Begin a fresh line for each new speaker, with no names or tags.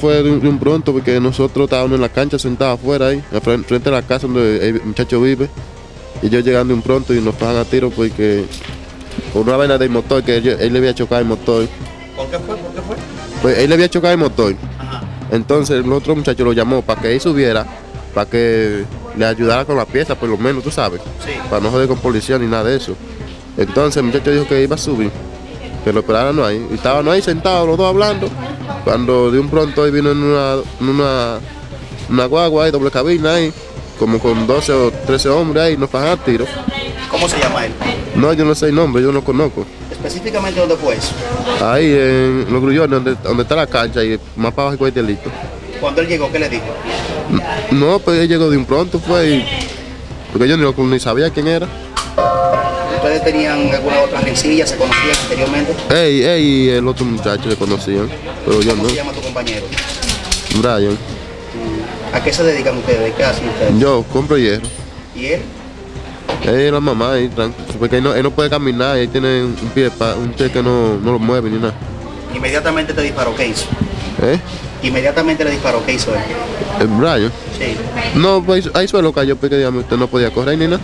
fue de un, pronto porque nosotros estábamos en la cancha sentados afuera ahí, frente a la casa donde el muchacho vive. Y yo llegando de un pronto y nos pagan a tiro porque por una vaina del motor que él le había chocado el motor.
¿Por qué fue? ¿Por qué fue?
Pues él le había chocado el motor.
Ajá.
Entonces el otro muchacho lo llamó para que él subiera, para que le ayudara con la pieza, por lo menos, tú sabes.
Sí.
Para no joder con policía ni nada de eso. Entonces el muchacho dijo que iba a subir, que lo esperaran ahí. Y estaban ahí sentados los dos hablando. Cuando de un pronto él vino en una, en una, una guagua ahí, doble cabina ahí, como con 12 o 13 hombres ahí, nos pagan a tiro.
¿Cómo se llama él?
No, yo no sé el nombre, yo no conozco.
Específicamente, ¿dónde fue eso?
Ahí en los grullones, donde, donde está la cancha y más para abajo el cuartelito.
Cuando él llegó, ¿qué le dijo?
No, pues él llegó de un pronto, fue y... Porque yo ni, lo- ni sabía quién era.
¿Ustedes tenían alguna otra rencilla? ¿Se conocían anteriormente?
Ey, ey, y el otro muchacho se conocían, pero yo
¿Cómo
no.
se llama tu compañero?
Brian,
¿A qué se dedican ustedes? ¿Qué hacen ustedes?
yo compro hierro.
¿Y él?
Es la mamá, ahí, porque él no, él no puede caminar, él tiene un pie, un pie que no, no lo mueve ni nada.
Inmediatamente te disparó. ¿Qué hizo?
¿Eh?
Inmediatamente le disparó. ¿Qué hizo él?
El Brian.
Sí.
No, pues ahí suelo cayó porque digamos, usted no podía correr ni nada.